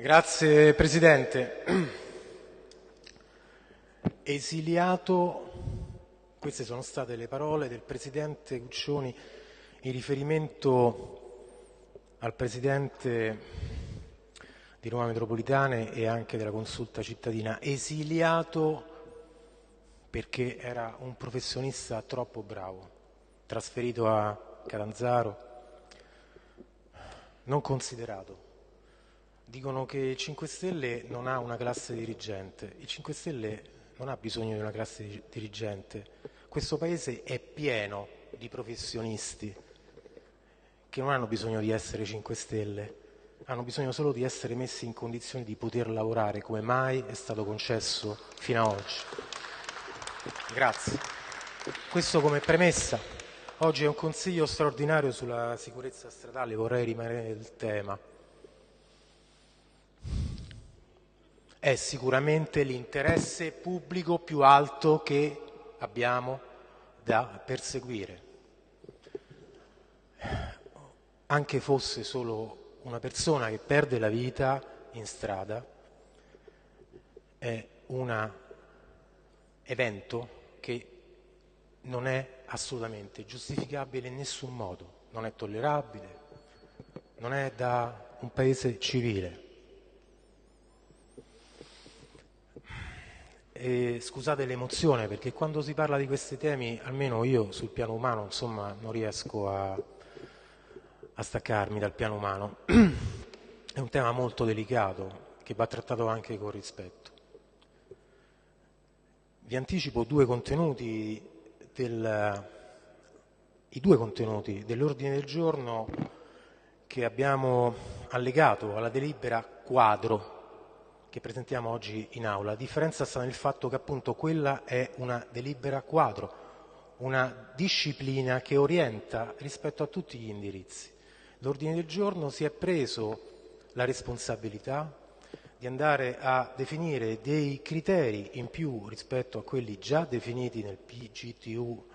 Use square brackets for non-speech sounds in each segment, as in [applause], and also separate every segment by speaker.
Speaker 1: Grazie Presidente. [clears throat] Esiliato, queste sono state le parole del Presidente Guccioni in riferimento al Presidente di Roma Metropolitane e anche della consulta cittadina, esiliato perché era un professionista troppo bravo, trasferito a Catanzaro, non considerato Dicono che il 5 Stelle non ha una classe dirigente. Il 5 Stelle non ha bisogno di una classe dirigente. Questo Paese è pieno di professionisti che non hanno bisogno di essere 5 Stelle, hanno bisogno solo di essere messi in condizioni di poter lavorare come mai è stato concesso fino ad oggi. Grazie. Questo come premessa. Oggi è un consiglio straordinario sulla sicurezza stradale, vorrei rimanere nel tema. È sicuramente l'interesse pubblico più alto che abbiamo da perseguire. Anche fosse solo una persona che perde la vita in strada, è un evento che non è assolutamente giustificabile in nessun modo, non è tollerabile, non è da un paese civile. E scusate l'emozione perché quando si parla di questi temi, almeno io sul piano umano, insomma, non riesco a, a staccarmi dal piano umano. [clears throat] È un tema molto delicato che va trattato anche con rispetto. Vi anticipo due contenuti del, i due contenuti dell'ordine del giorno che abbiamo allegato alla delibera quadro che presentiamo oggi in aula. La differenza sta nel fatto che appunto quella è una delibera quadro, una disciplina che orienta rispetto a tutti gli indirizzi. L'ordine del giorno si è preso la responsabilità di andare a definire dei criteri in più rispetto a quelli già definiti nel PGTU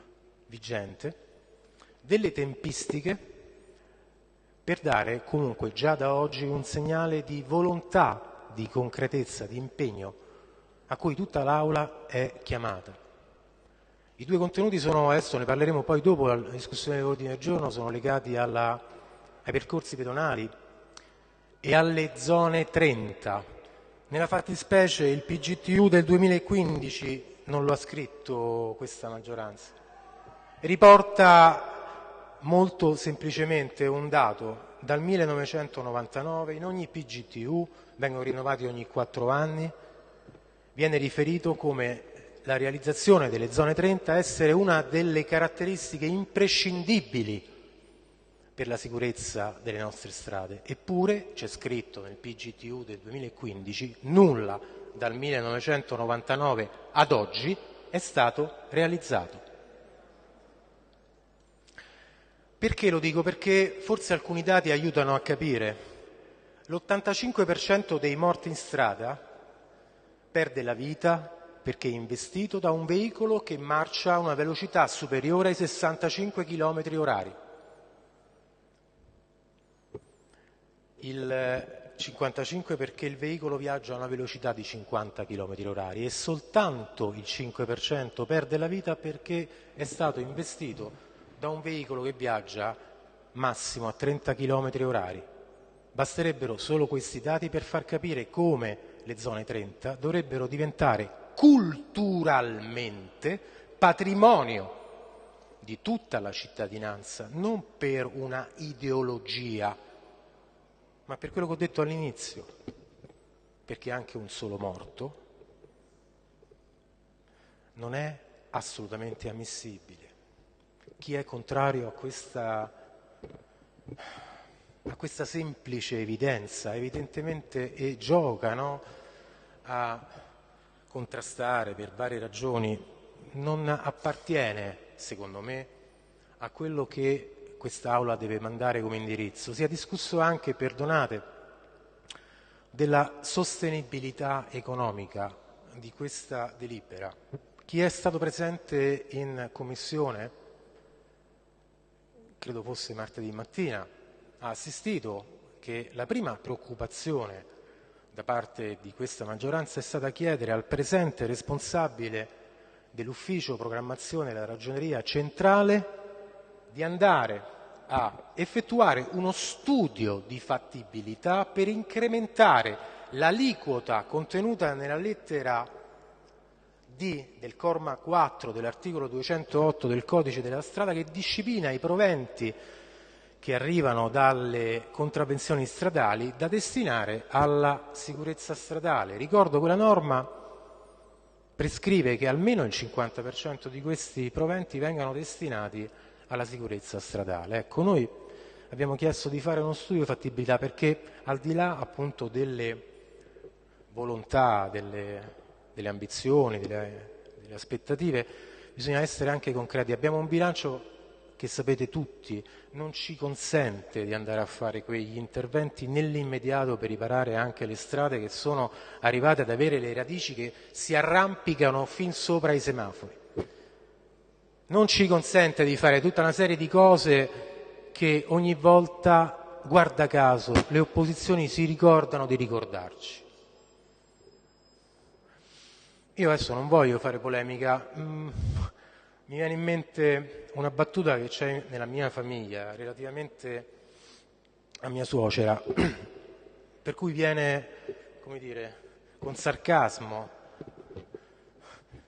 Speaker 1: vigente, delle tempistiche per dare comunque già da oggi un segnale di volontà di concretezza, di impegno a cui tutta l'Aula è chiamata. I due contenuti sono, adesso ne parleremo poi dopo la discussione dell'ordine del giorno, sono legati alla, ai percorsi pedonali e alle zone 30. Nella fattispecie il PGTU del 2015 non lo ha scritto questa maggioranza. Riporta molto semplicemente un dato. Dal 1999 in ogni PGTU vengono rinnovati ogni quattro anni, viene riferito come la realizzazione delle zone 30 essere una delle caratteristiche imprescindibili per la sicurezza delle nostre strade. Eppure c'è scritto nel PGTU del 2015 nulla dal 1999 ad oggi è stato realizzato. Perché lo dico? Perché forse alcuni dati aiutano a capire L'85% dei morti in strada perde la vita perché è investito da un veicolo che marcia a una velocità superiore ai 65 km orari. Il 55 perché il veicolo viaggia a una velocità di 50 km orari e soltanto il 5% perde la vita perché è stato investito da un veicolo che viaggia massimo a 30 km orari. Basterebbero solo questi dati per far capire come le zone 30 dovrebbero diventare culturalmente patrimonio di tutta la cittadinanza, non per una ideologia, ma per quello che ho detto all'inizio, perché anche un solo morto non è assolutamente ammissibile. Chi è contrario a questa a questa semplice evidenza, evidentemente e gioca no? a contrastare per varie ragioni, non appartiene, secondo me, a quello che quest'Aula deve mandare come indirizzo. Si è discusso anche, perdonate, della sostenibilità economica di questa delibera. Chi è stato presente in commissione, credo fosse martedì mattina, ha assistito che la prima preoccupazione da parte di questa maggioranza è stata chiedere al presente responsabile dell'ufficio programmazione della ragioneria centrale di andare a effettuare uno studio di fattibilità per incrementare l'aliquota contenuta nella lettera D del comma 4 dell'articolo 208 del codice della strada che disciplina i proventi che arrivano dalle contravvenzioni stradali da destinare alla sicurezza stradale. Ricordo quella norma prescrive che almeno il 50% di questi proventi vengano destinati alla sicurezza stradale. Ecco, noi abbiamo chiesto di fare uno studio di fattibilità perché al di là appunto delle volontà, delle, delle ambizioni, delle, delle aspettative, bisogna essere anche concreti. Abbiamo un bilancio che sapete tutti non ci consente di andare a fare quegli interventi nell'immediato per riparare anche le strade che sono arrivate ad avere le radici che si arrampicano fin sopra i semafori. Non ci consente di fare tutta una serie di cose che ogni volta, guarda caso, le opposizioni si ricordano di ricordarci. Io adesso non voglio fare polemica, mm, mi viene in mente una battuta che c'è nella mia famiglia relativamente a mia suocera, [clears throat] per cui viene, come dire, con sarcasmo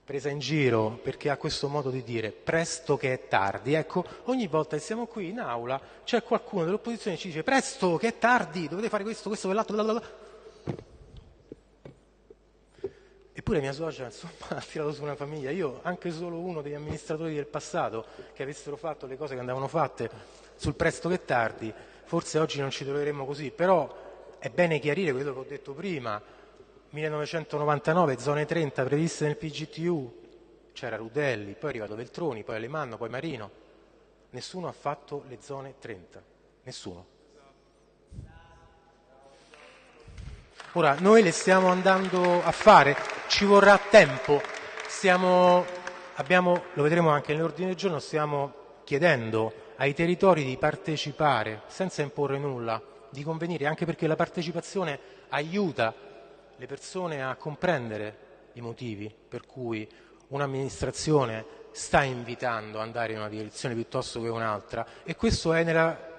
Speaker 1: presa in giro perché ha questo modo di dire presto che è tardi. Ecco, ogni volta che siamo qui in aula c'è qualcuno dell'opposizione che ci dice presto che è tardi, dovete fare questo, questo, quell'altro, blablabla. Eppure mia suocera insomma, [laughs] ha tirato su una famiglia. Io, anche solo uno degli amministratori del passato che avessero fatto le cose che andavano fatte sul presto che tardi, forse oggi non ci troveremmo così. Però è bene chiarire quello che ho detto prima. 1999, zone 30 previste nel PGTU, c'era Rudelli, poi è arrivato Veltroni, poi Alemanno, poi Marino. Nessuno ha fatto le zone 30. Nessuno. Ora, noi le stiamo andando a fare, ci vorrà tempo, stiamo, abbiamo, lo vedremo anche nell'ordine del giorno, stiamo chiedendo ai territori di partecipare senza imporre nulla, di convenire, anche perché la partecipazione aiuta le persone a comprendere i motivi per cui un'amministrazione sta invitando ad andare in una direzione piuttosto che un'altra. E questo è nella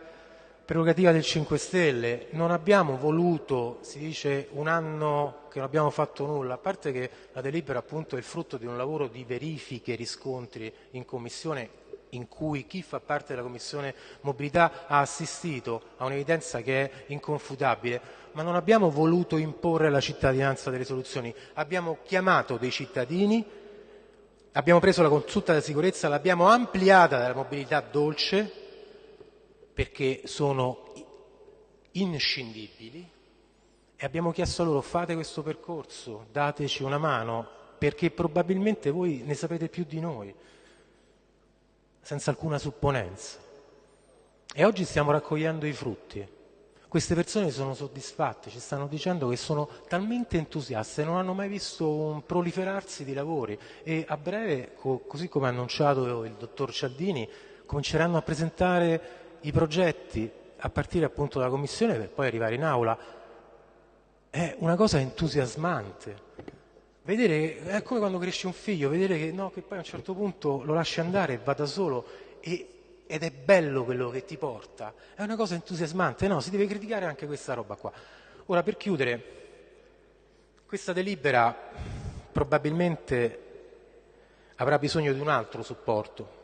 Speaker 1: prerogativa del 5 Stelle, non abbiamo voluto, si dice un anno che non abbiamo fatto nulla, a parte che la delibera appunto è il frutto di un lavoro di verifiche e riscontri in Commissione in cui chi fa parte della Commissione Mobilità ha assistito a un'evidenza che è inconfutabile, ma non abbiamo voluto imporre alla cittadinanza delle soluzioni, abbiamo chiamato dei cittadini, abbiamo preso la consulta della sicurezza, l'abbiamo ampliata dalla mobilità dolce, perché sono inscindibili e abbiamo chiesto loro fate questo percorso, dateci una mano, perché probabilmente voi ne sapete più di noi, senza alcuna supponenza. E oggi stiamo raccogliendo i frutti. Queste persone sono soddisfatte, ci stanno dicendo che sono talmente entusiaste, non hanno mai visto un proliferarsi di lavori e a breve, così come ha annunciato il dottor Cialdini, cominceranno a presentare i progetti a partire appunto dalla Commissione per poi arrivare in aula è una cosa entusiasmante. Vedere, è come quando cresce un figlio, vedere che, no, che poi a un certo punto lo lasci andare e va da solo e, ed è bello quello che ti porta, è una cosa entusiasmante, no, si deve criticare anche questa roba qua. Ora, per chiudere, questa delibera probabilmente avrà bisogno di un altro supporto,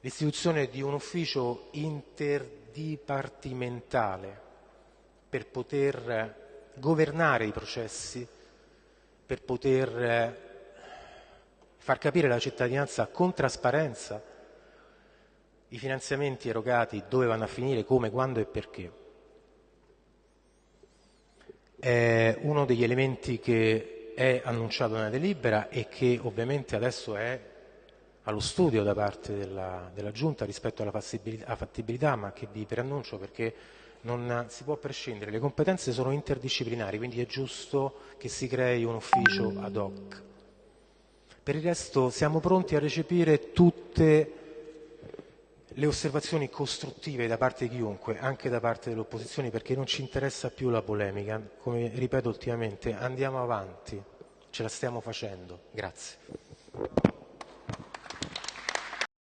Speaker 1: l'istituzione di un ufficio interdipartimentale per poter governare i processi, per poter far capire alla cittadinanza con trasparenza i finanziamenti erogati dove vanno a finire, come, quando e perché. È uno degli elementi che è annunciato nella delibera e che ovviamente adesso è allo studio da parte della, della Giunta rispetto alla fattibilità, fattibilità, ma che vi preannuncio perché non si può prescindere, le competenze sono interdisciplinari, quindi è giusto che si crei un ufficio ad hoc. Per il resto siamo pronti a recepire tutte le osservazioni costruttive da parte di chiunque, anche da parte delle opposizioni, perché non ci interessa più la polemica. Come ripeto ultimamente, andiamo avanti, ce la stiamo facendo. Grazie.